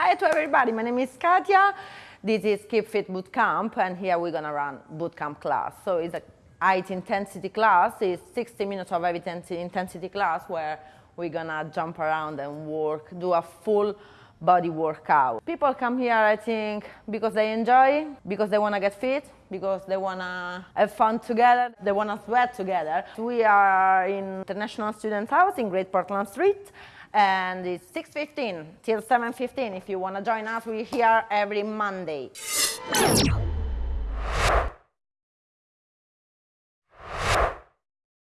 Hi to everybody, my name is Katia. This is Keep Fit Bootcamp and here we're gonna run bootcamp class. So it's a height intensity class, it's 60 minutes of heavy intensity class where we're gonna jump around and work, do a full body workout. People come here, I think, because they enjoy, because they wanna get fit, because they wanna have fun together, they wanna sweat together. We are in International Student House in Great Portland Street and it's 6.15 till 7.15 if you want to join us we're here every monday